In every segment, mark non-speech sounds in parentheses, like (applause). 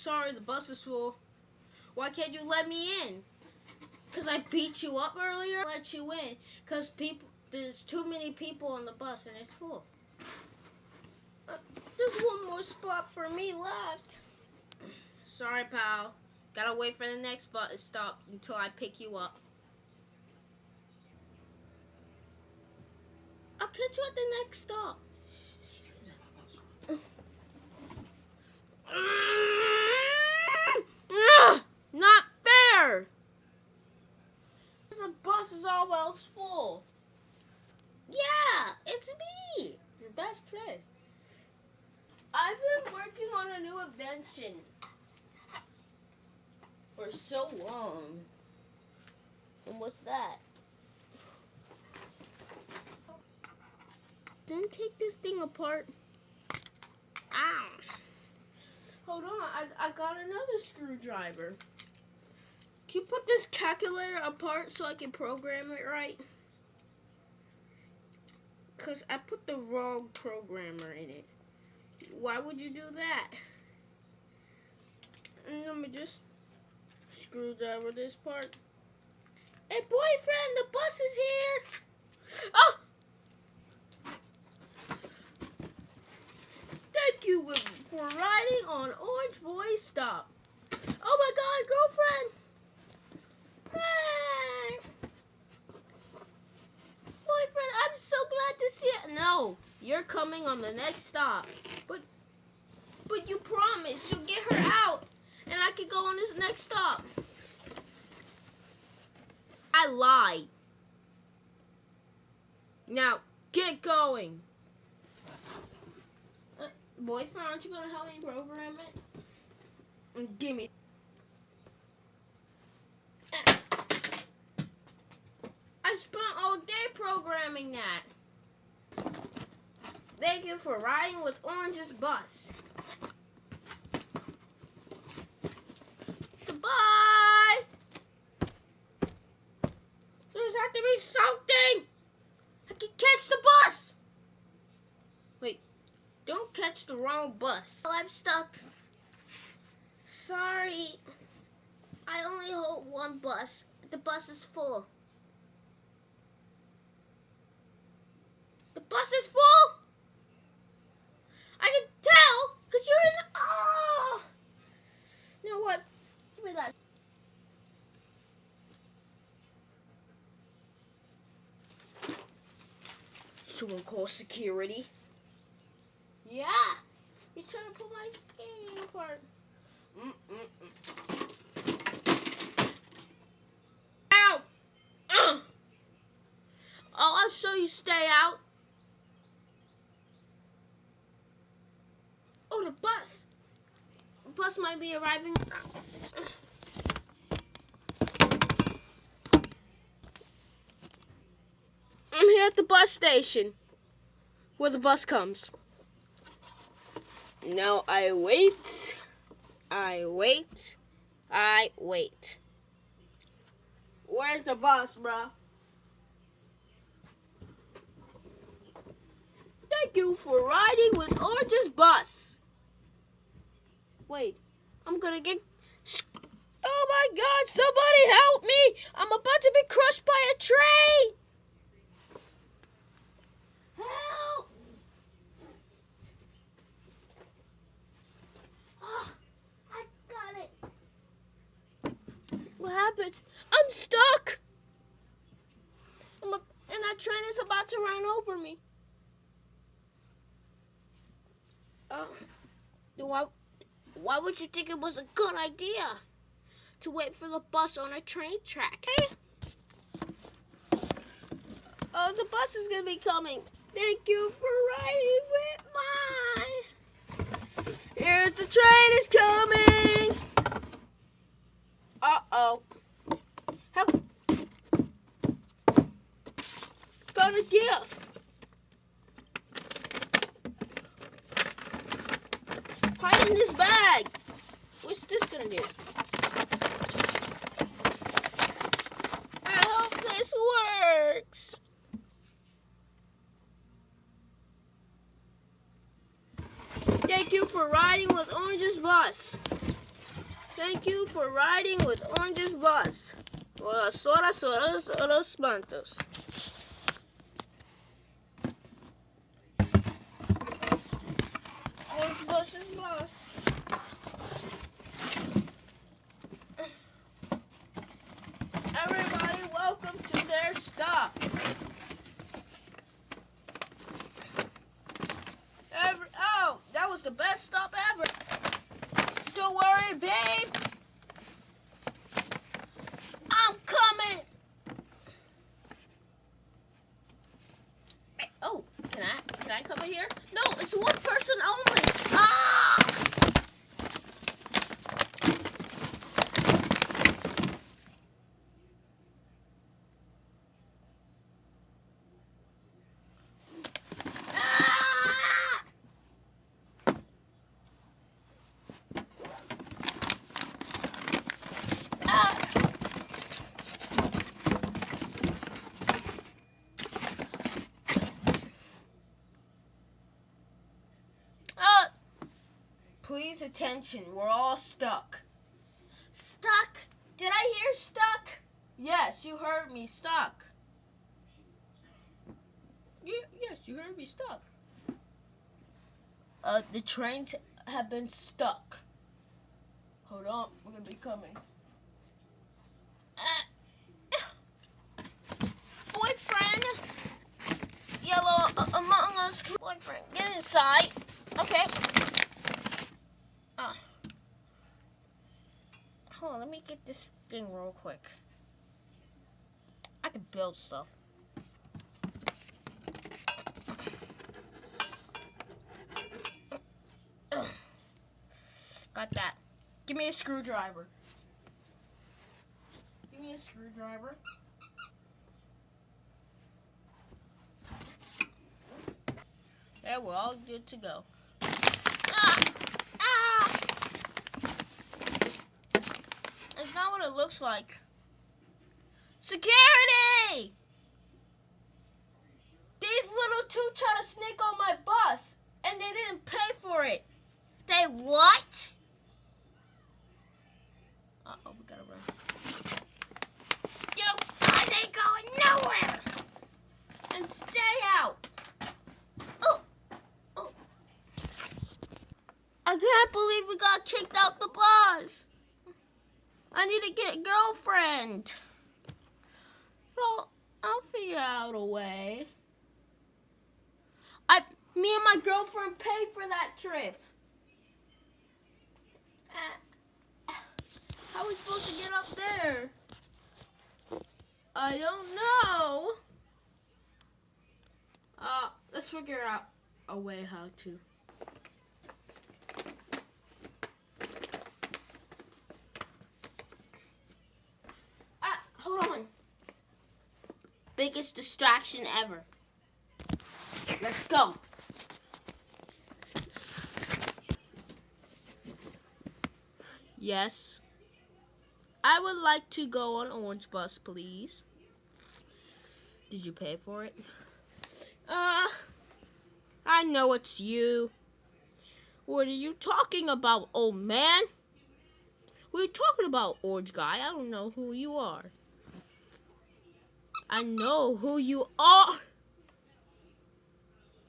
Sorry, the bus is full. Why can't you let me in? Because I beat you up earlier? Let you in. Because people, there's too many people on the bus and it's full. Uh, there's one more spot for me left. Sorry, pal. Gotta wait for the next bus stop until I pick you up. I'll catch you at the next stop. Not fair! The bus is almost full. Yeah, it's me, your best friend. I've been working on for so long. And what's that? Then take this thing apart. Ow. Hold on, I, I got another screwdriver. Can you put this calculator apart so I can program it right? Because I put the wrong programmer in it. Why would you do that? And let me just screwdriver this part. Hey, boyfriend, the bus is here. Oh! Thank you for riding on Orange Boy Stop. Oh my god, girlfriend! Hey! Boyfriend, I'm so glad to see it. No, you're coming on the next stop. But but you promised you'll get her out and I could go on this next stop. I lied. Now, get going. Uh, boyfriend, aren't you going to help me program it? Mm, give me. I spent all day programming that. Thank you for riding with Orange's bus. Goodbye! There's have to be something! I can catch the bus! Wait, don't catch the wrong bus. Oh, I'm stuck. Sorry. I only hold one bus. The bus is full. The bus is full? I can tell because you're in the... Oh! You know what? Give me that. Someone call security. Yeah. Trying to pull my skin apart. Mm -mm -mm. Ow! Uh. Oh, I'll show you stay out. Oh, the bus. The bus might be arriving. I'm here at the bus station where the bus comes. Now I wait. I wait. I wait. Where's the bus, bruh? Thank you for riding with Orange's bus. Wait, I'm gonna get... Oh my god, somebody help me! I'm about to be crushed by a train! Help! Oh, I got it. What happened? I'm stuck! I'm a, and that train is about to run over me. Uh, Do I... Why would you think it was a good idea to wait for the bus on a train track? Hey. Oh, the bus is going to be coming. Thank you for riding with mine. Here's the train is coming. Uh-oh. Gonna get Hide in this bag. What's this gonna do? I hope this works. Thank you for riding with Orange's bus. Thank you for riding with Orange's bus. Buenas horas, horas, horas, mantos. Bus is bus. Everybody, welcome to their stop. Every, oh, that was the best stop ever. Don't worry, babe. I'm coming. Oh, can I come in here? No, it's one person only. Ah! Ah! Uh, please attention, we're all stuck. Stuck? Did I hear stuck? Yes, you heard me, stuck. Ye- yes, you heard me, stuck. Uh, the trains have been stuck. Hold on, we're gonna be coming. Uh, boyfriend, yellow uh, among us. Boyfriend, get inside. Okay. Uh. Hold on, let get this thing real quick. I can build stuff. Got that. Give me a screwdriver. Give me a screwdriver. Yeah, we're all good to go. Ah! It's not what it looks like. Security! These little two try to sneak on my bus, and they didn't pay for it. They what? Uh oh, we gotta run. You guys ain't going nowhere! And stay out! Oh! Oh! I can't believe we got kicked out the bus! I need to get a girlfriend. Well, I'll figure out a way. I, me and my girlfriend paid for that trip. Uh, how are we supposed to get up there? I don't know. Uh, let's figure out a way how to. Ah, hold on. Biggest distraction ever. Let's go. Yes. I would like to go on Orange Bus, please. Did you pay for it? Uh, I know it's you. What are you talking about, old man? You talking about, orange guy? I don't know who you are. I know who you are.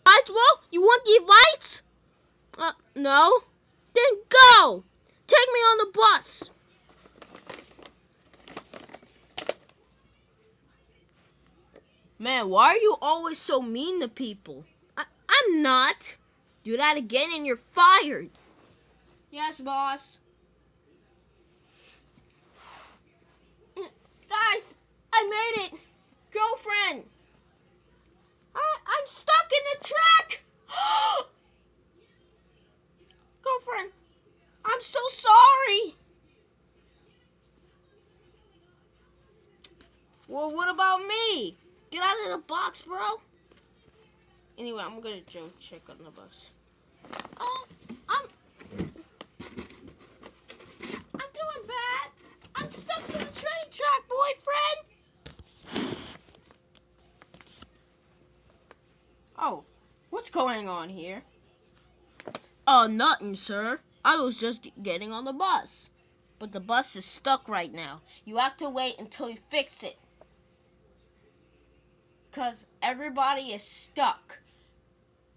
Lights, well, you want the lights? Uh, no. Then go. Take me on the bus. Man, why are you always so mean to people? I, I'm not. Do that again and you're fired. Yes, boss. Guys, I made it. Girlfriend. I, I'm stuck in the track. (gasps) Girlfriend, I'm so sorry. Well, what about me? Get out of the box, bro. Anyway, I'm gonna go check on the bus. Oh, I'm. I'm doing bad. I'm stuck to the train track, boyfriend. Oh, what's going on here? Oh, nothing, sir. I was just getting on the bus. But the bus is stuck right now. You have to wait until you fix it. Because everybody is stuck.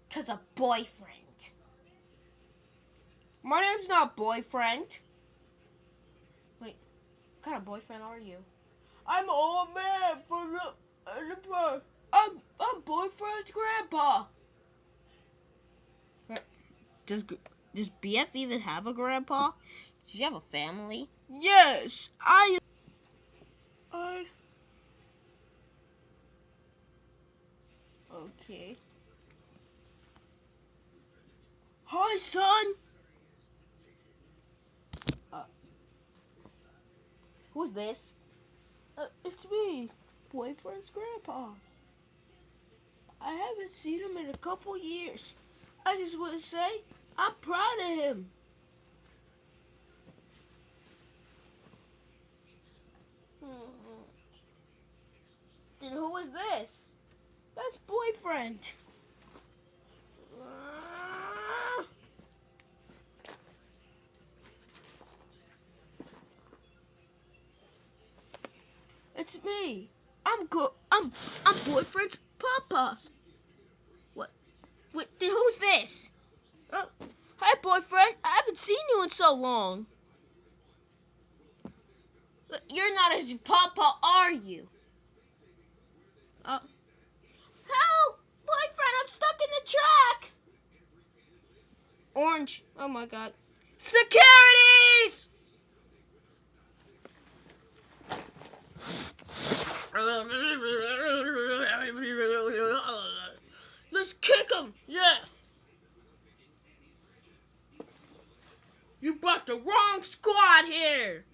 Because of boyfriend. My name's not boyfriend. Wait, what kind of boyfriend are you? I'm old man from the. I'm, I'm boyfriend's grandpa. Does does BF even have a grandpa? Does he have a family? Yes, I. I. Okay. Hi, son. Uh, who's this? Uh, it's me, boyfriend's grandpa. I haven't seen him in a couple years. I just want to say I'm proud of him. Then who is this? That's boyfriend. It's me. I'm go. I'm I'm boyfriend's papa. What? Then who's this? Uh, hi, boyfriend. I haven't seen you in so long. You're not his papa, are you? Uh, help! Boyfriend, I'm stuck in the track! Orange. Oh my god. Securities! (laughs) Him! Yeah! You brought the wrong squad here!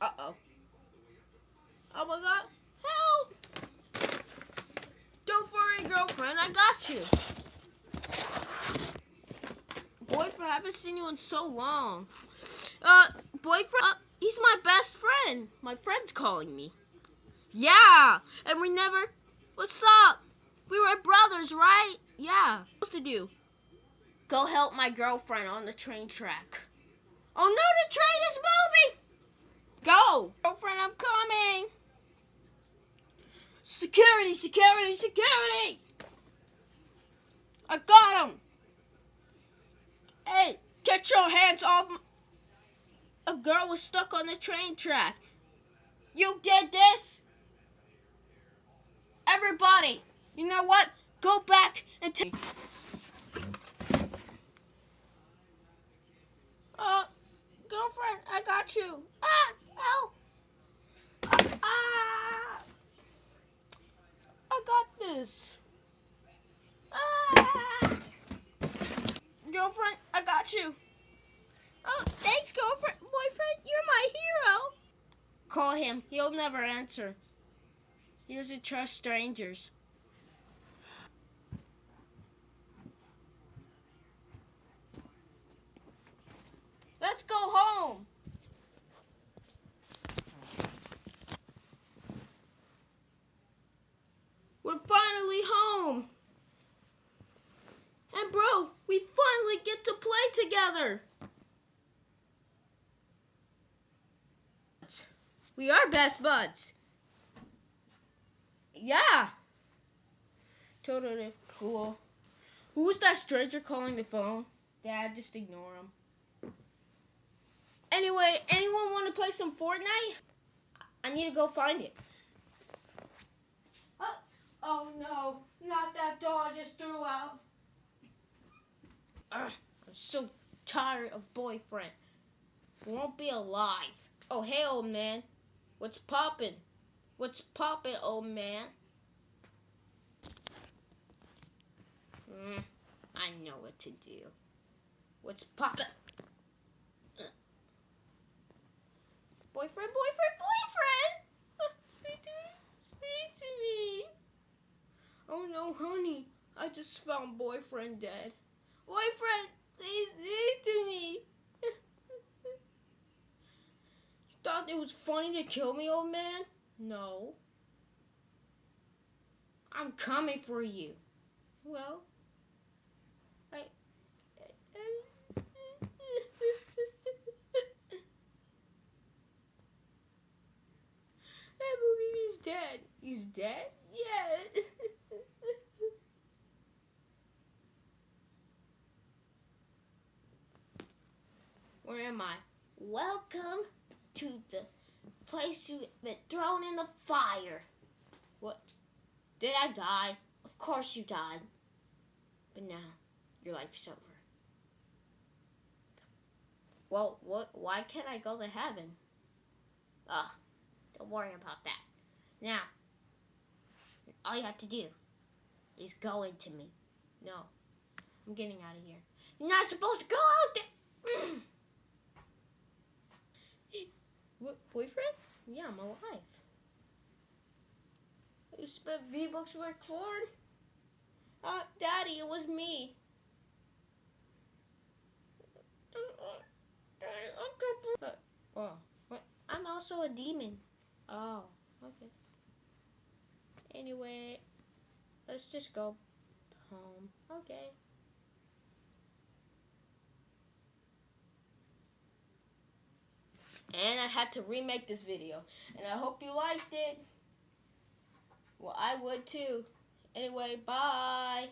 Uh-oh. Oh my god. Help! Don't worry, girlfriend. I got you. Boyfriend, I haven't seen you in so long. Uh, boyfriend, uh, he's my best friend. My friend's calling me. Yeah, and we never... What's up? We were brothers, right? Yeah. What's to do? Go help my girlfriend on the train track. Oh no, the train is moving! Go! Girlfriend, I'm coming! Security, security, security! I got him! Hey, get your hands off A girl was stuck on the train track. You did this? Everybody, you know what? Go back and take... Uh, girlfriend, I got you. Ah, help! Ah. I got this. Ah. Girlfriend, I got you. Oh, thanks, girlfriend. Boyfriend, you're my hero. Call him. He'll never answer. He doesn't trust strangers. Let's go home. We're finally home. And bro, we finally get to play together. We are best buds. Yeah. Totally cool. Who was that stranger calling the phone? Dad, just ignore him. Anyway, anyone want to play some Fortnite? I need to go find it. Oh, oh no, not that doll I just threw out. Ugh, I'm so tired of boyfriend. Won't be alive. Oh, hey, old man. What's poppin'? What's poppin', old man? Mm, I know what to do. What's poppin'? Boyfriend, boyfriend, boyfriend! (laughs) Speak to me, speak to me. Oh no, honey, I just found boyfriend dead. Boyfriend, please speak to me. (laughs) you thought it was funny to kill me, old man? No. I'm coming for you. Well, I... I believe he's dead. He's dead? In the fire. What? Did I die? Of course you died. But now, your life is over. Well, what? Why can't I go to heaven? Ugh, don't worry about that. Now, all you have to do is go into me. No, I'm getting out of here. You're not supposed to go out there. (clears throat) boyfriend? Yeah, I'm alive. You spent V-Bucks with corn? Uh, Daddy, it was me. Uh, oh, what? I'm also a demon. Oh, okay. Anyway, let's just go home. Okay. And I had to remake this video. And I hope you liked it. Well, I would too. Anyway, bye.